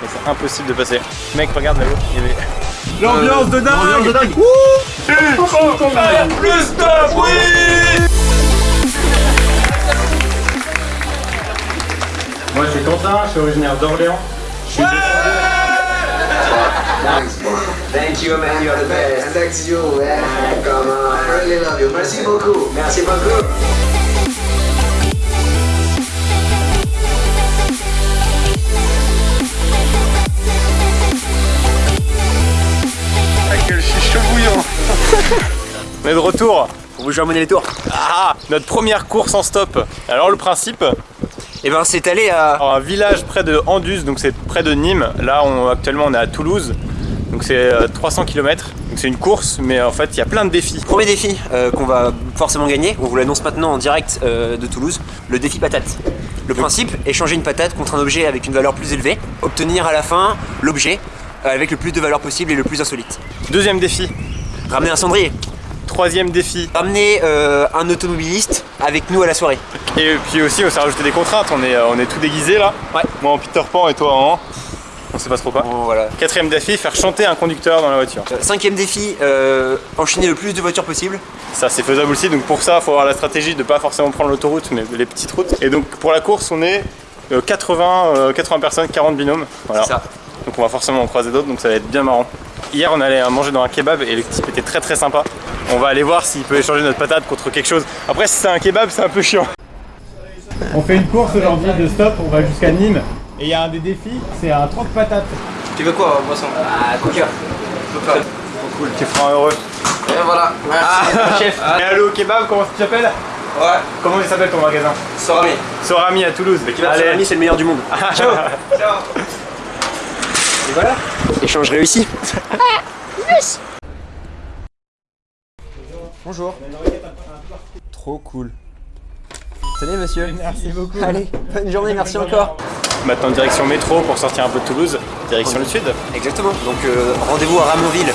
Mais c'est impossible de passer. Mec, regarde là-haut, il y avait... L'ambiance de dingue L'ambiance de dingue Le stop, oui Moi je suis Quentin, je suis originaire d'Orléans. Je suis Thank you, man. You're the best. Thanks you, man. Come on. I really love you. Merci beaucoup. Merci beaucoup. On est de retour. On vous joue les tours. Ah, notre première course en stop. Alors le principe, Et ben c'est allé à... alors, un village près de Andus, donc c'est près de Nîmes. Là, on, actuellement, on est à Toulouse. Donc c'est euh, 300 km. Donc c'est une course, mais en fait, il y a plein de défis. Premier défi euh, qu'on va forcément gagner, on vous l'annonce maintenant en direct euh, de Toulouse, le défi patate. Le principe, échanger une patate contre un objet avec une valeur plus élevée, obtenir à la fin l'objet euh, avec le plus de valeur possible et le plus insolite. Deuxième défi. Ramener un cendrier, Troisième défi. ramener euh, un automobiliste avec nous à la soirée. Et puis aussi, on s'est rajouté des contraintes. On est, euh, on est tout déguisé là. Ouais. Moi en Peter Pan et toi en... On sait pas trop quoi. Bon, voilà. Quatrième défi, faire chanter un conducteur dans la voiture. Euh, Cinquième défi, euh, enchaîner le plus de voitures possible. Ça c'est faisable aussi, donc pour ça il faut avoir la stratégie de pas forcément prendre l'autoroute mais les petites routes. Et donc pour la course on est euh, 80, euh, 80 personnes, 40 binômes. Voilà. Ça. Donc on va forcément en croiser d'autres, donc ça va être bien marrant. Hier on allait manger dans un kebab et le type était très très sympa. On va aller voir s'il peut échanger notre patate contre quelque chose. Après si c'est un kebab c'est un peu chiant. On fait une course aujourd'hui de stop, on va jusqu'à Nîmes. Et il y a un des défis, c'est un 30 patates. Tu veux quoi, boisson Ah, coca. Cool, tu feras un heureux. Et voilà. Merci. chef Et allô kebab, comment tu t'appelles Ouais. Comment il s'appelle ton magasin Sorami. Sorami à Toulouse. Allez, c'est le meilleur du monde. ciao Ciao. Et voilà, échange réussi. Bonjour. Trop cool. Salut monsieur. Merci beaucoup. Allez, bonne journée, merci encore. Maintenant direction métro pour sortir un peu de Toulouse, direction le sud. Exactement, donc euh, rendez-vous à Ramonville.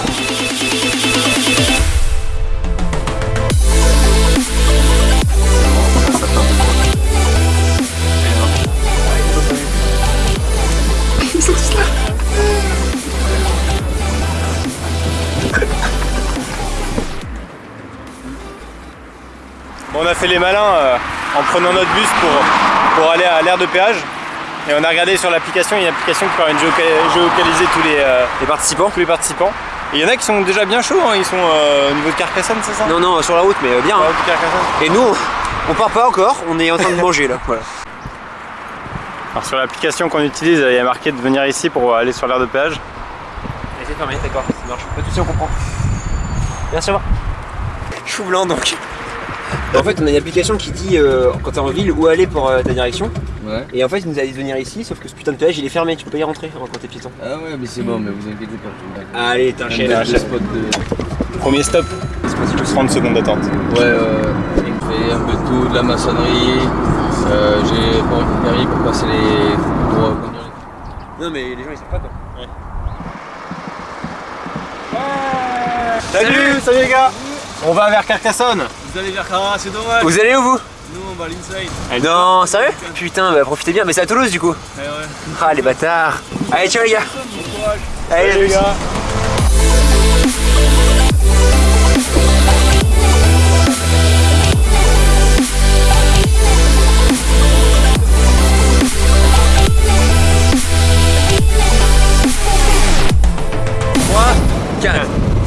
Fait les malins euh, en prenant notre bus pour, pour aller à l'aire de péage. Et on a regardé sur l'application, il y a une application qui permet de géolocaliser tous les, euh, Les participants tous les participants. Et il y en a qui sont déjà bien chauds, hein, ils sont euh, au niveau de Carcassonne, c'est ça? Non, non, sur la route, mais bien. Hein. de Carcassonne. Et nous, on, part pas encore, on est en train de manger là. Voilà. Alors sur l'application qu'on utilise, il y a marqué de venir ici pour aller sur l'aire de péage. c'est fermé, d'accord, ça marche. Pas de soucis, on comprend. Merci, au revoir. Chou blanc donc. En fait, on a une application qui dit euh, quand t'es en ville où aller pour euh, ta direction. Ouais. Et en fait, il nous a dit de venir ici, sauf que ce putain de péage il est fermé, tu peux pas y rentrer quand t'es piéton. Ah ouais, mais c'est bon, mais vous inquiétez pas. Allez, spot de. Premier stop, 30 secondes d'attente. Ouais, euh, j'ai fait un peu de tout, de la maçonnerie. Euh, j'ai pas permis pour passer les. pour conduire les. Non, mais les gens ils savent pas quoi. Salut, salut les gars On va vers Carcassonne Vous allez vers Carrara, c'est dommage. Vous allez où vous Nous, on va à l'inside. Non, sérieux Putain, bah profitez bien, mais c'est à Toulouse du coup. Ouais, ouais. Ah les bâtards. Allez, ciao les gars. Allez, les gars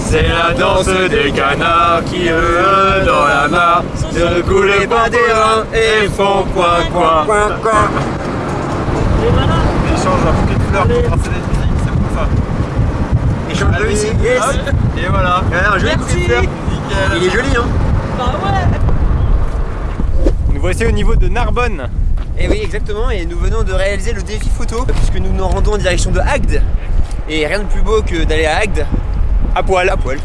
C'est la danse des canards qui eux dans la mare. Ne coulez pas des reins et font coin coin Ils changent un bouquet de fleurs pour tracer des musiques, c'est pour ça. Échange de ici. Yes. Et voilà. Alors, un joli bouquet de fleurs. Nickel. Il est joli hein. Nous voici au niveau de Narbonne. Et Eh oui, exactement, et nous venons de réaliser le défi photo, puisque nous nous rendons en direction de Agde. Et rien de plus beau que d'aller à Agde à poil à poil.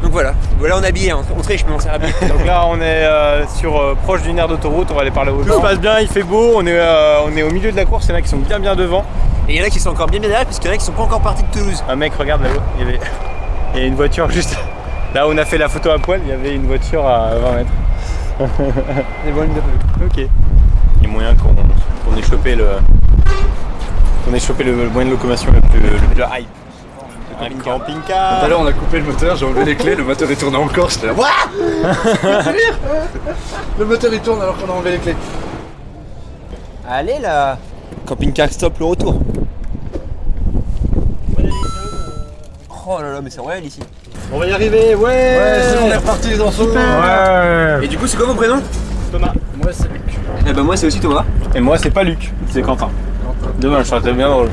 Donc voilà, voilà on est habillé, hein. on triche mais on s'est habillé. Donc là on est euh, sur euh, proche d'une aire d'autoroute, on va aller par là-haut. Tout se passe bien, il fait beau, on est, euh, on est au milieu de la course, il y en a qui sont bien bien devant. Et il y en a qui sont encore bien bien derrière, puisqu'il y en a qui sont pas encore partis de Toulouse. Un mec regarde là-haut, il y avait il y a une voiture juste là où on a fait la photo à poil, il y avait une voiture à 20 mètres. Et voilà, Ok. Il y a moyen qu'on qu'on ait chopé le, qu'on ait chopé le, moyen de locomotion le plus, le plus hype. Un camping-car. Tout à l'heure, on a coupé le moteur, j'ai enlevé les clés, le moteur il tournait encore. J'étais là, Wouah Le moteur il tourne alors qu'on a enlevé les clés. Allez là Camping-car stop le retour. Oh là là, mais c'est royal ici. On va y arriver, ouais Ouais, bon, on est reparti les enfants. Ouais Et du coup, c'est quoi vos prénoms? Thomas. Moi, c'est Luc. Eh ben, moi, c'est aussi Thomas. Et moi, c'est pas Luc, c'est Quentin. Dommage, ça aurait été bien drôle.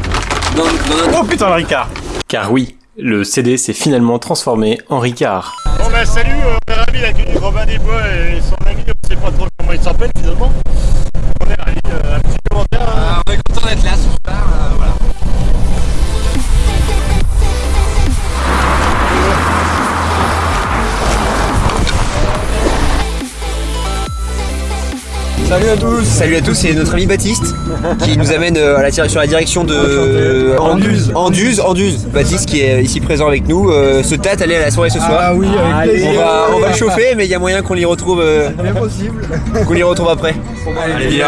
Dans, dans notre... Oh putain, le Ricard Car oui, le CD s'est finalement transformé en Ricard. Bon bah salut, euh, on est ravis d'accueillir Robin des Bois et son ami, on sait pas trop comment il s'appelle finalement. On est ravis, euh, un petit commentaire. hein. on est content d'être là ce Salut à tous Salut à tous, c'est notre ami Baptiste qui nous amène euh, à la, sur la direction de Anduze. Anduze, Anduze. Baptiste qui est ici présent avec nous euh, se tâte aller à la soirée ce soir. Ah oui, avec plaisir. On va, on va le chauffer, mais il y a moyen qu'on l'y retrouve, euh, Impossible. qu'on l'y retrouve après. Allez viens,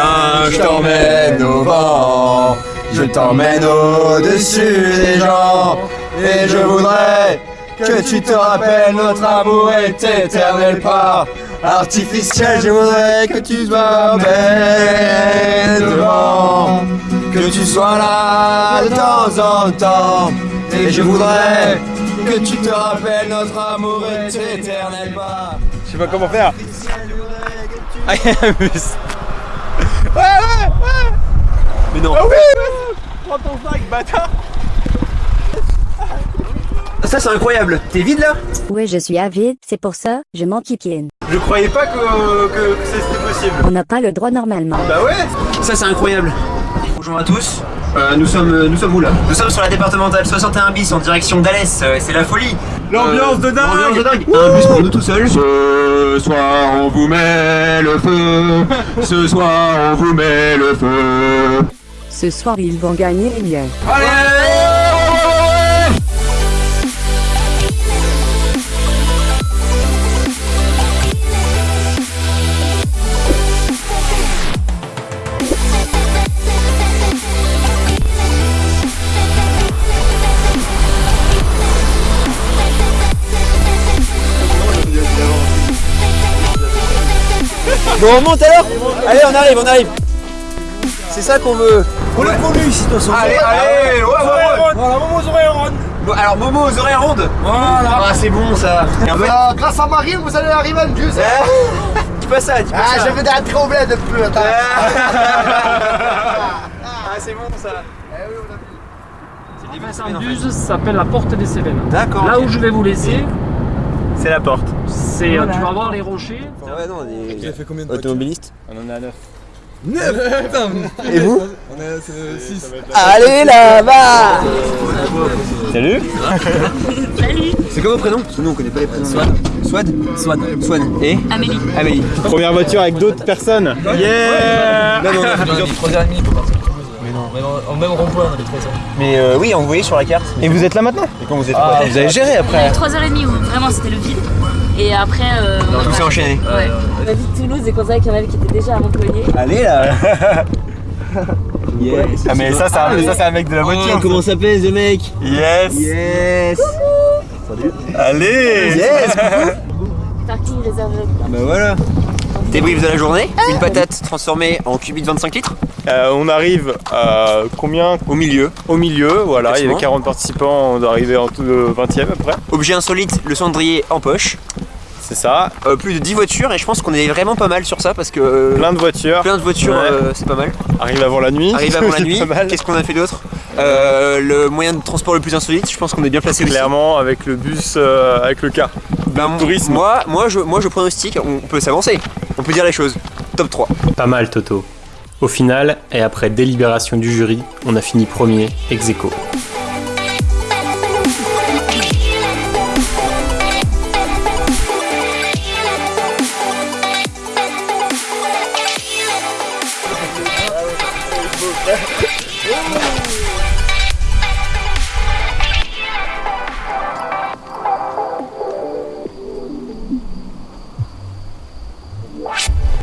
je t'emmène au vent, je t'emmène au-dessus des gens, et je voudrais que tu te rappelles notre amour est éternel pas artificiel, je voudrais que tu sois devant, que tu sois là de temps en temps, et je voudrais que tu te rappelles notre amour est éternel pas Je sais pas comment faire. Ah, il y a un bus. Mais non. Prends ton sac, bâtard Ça c'est incroyable. T'es vide là? Oui, je suis avide, c'est pour ça, je m'enquiquienne. Je croyais pas que, que, que c'était possible. On n'a pas le droit normalement. Bah ouais Ça c'est incroyable. Bonjour à tous. Euh, nous sommes euh, nous sommes où là? Nous sommes sur la départementale 61 bis en direction d'Alès. Euh, c'est la folie. L'ambiance de dingue L'ambiance de dingue. Un bus pour nous tout seuls. Ce soir on vous met le feu, ce soir on vous met le feu. Ce soir, ils vont gagner les liens. Bon on monte alors Allez on arrive, on arrive. C'est ça qu'on veut. On est connu ici de toute façon. Allez, allez, ouais, ouais, ouais. Voilà, Momo aux oreilles rondes. Bon, alors Momo aux oreilles rondes. Voilà. Ah c'est bon ça. Euh, grâce à Marie, vous allez arriver à Dieu. dis pas ça, dis pas Ah, ça. je vais d'un trembler de peu, attends. Ah c'est bon ça. Buse s'appelle la porte des Cévennes. D'accord. Là où je vais vous laisser, C'est la porte. c'est euh, tu vas voir les rochers. Ouais non, des Il a fait combien de automobilistes. On en a 9. Et vous On est 6. Allez là-bas Salut C'est quoi vos prénoms Parce que nous on connaît pas les prénoms. Swad. Swad Swad. Swad. Et Amélie. Amélie. Première voiture avec d'autres personnes. Yeah Non, non, non, je veux dire- 3h30 pour partir. Non, en- même rond-point, on avait 3 h Mais euh, oui, on vous voyez sur la carte. Et vous êtes là maintenant Et quand vous êtes Ah, vous avez géré après 3h30 où vraiment c'était le vide. Et après. Euh, Tout s'est enchaîné. Ouais. On a dit Toulouse et qu'on savait qu'il y en avait qui étaient déjà à Montpellier. Allez là Yes Ah mais ça c'est un, ça, c'est un mec de la voiture. Oh, comment ça pèse le mec Yes Yes Allez Yes Parking réservé. Bah voilà Débrief de la journée, une patate transformée en cubit de 25 litres Euh, On arrive à combien au milieu. Au milieu, voilà, il y avait Classement. 40 participants, on doit arriver en tout de 20 e à peu près. Objet insolite, le cendrier en poche. C'est ça, Euh, plus de 10 voitures et je pense qu'on est vraiment pas mal sur ça parce que euh, plein de voitures, plein de voitures, Ouais. euh, c'est pas mal. arrive avant la nuit. Arrive avant la c'est nuit, pas mal. qu'est-ce qu'on a fait d'autre Euh, Le moyen de transport le plus insolite, je pense qu'on est bien placé aussi. Clairement avec le bus, euh, avec le car. Ben, tourisme. Moi, moi, je, moi je pronostique, on peut s'avancer, on peut dire les choses. Top 3. Pas mal Toto. Au final, et après délibération du jury, on a fini premier ex aequo.